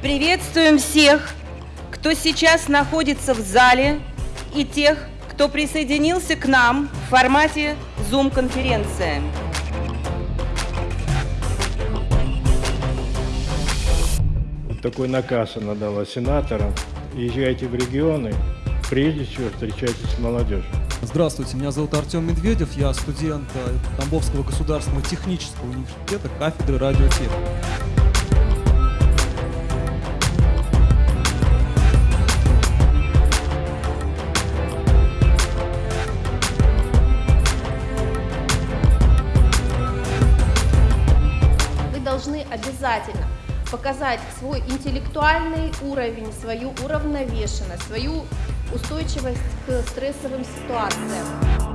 Приветствуем всех, кто сейчас находится в зале, и тех, кто присоединился к нам в формате Zoom-конференции. Вот такой наказ она дала сенаторам. Езжайте в регионы, прежде всего встречайтесь с молодежью. Здравствуйте, меня зовут Артем Медведев, я студент э, Тамбовского государственного технического университета кафедры радиотехники. Должны обязательно показать свой интеллектуальный уровень, свою уравновешенность, свою устойчивость к стрессовым ситуациям.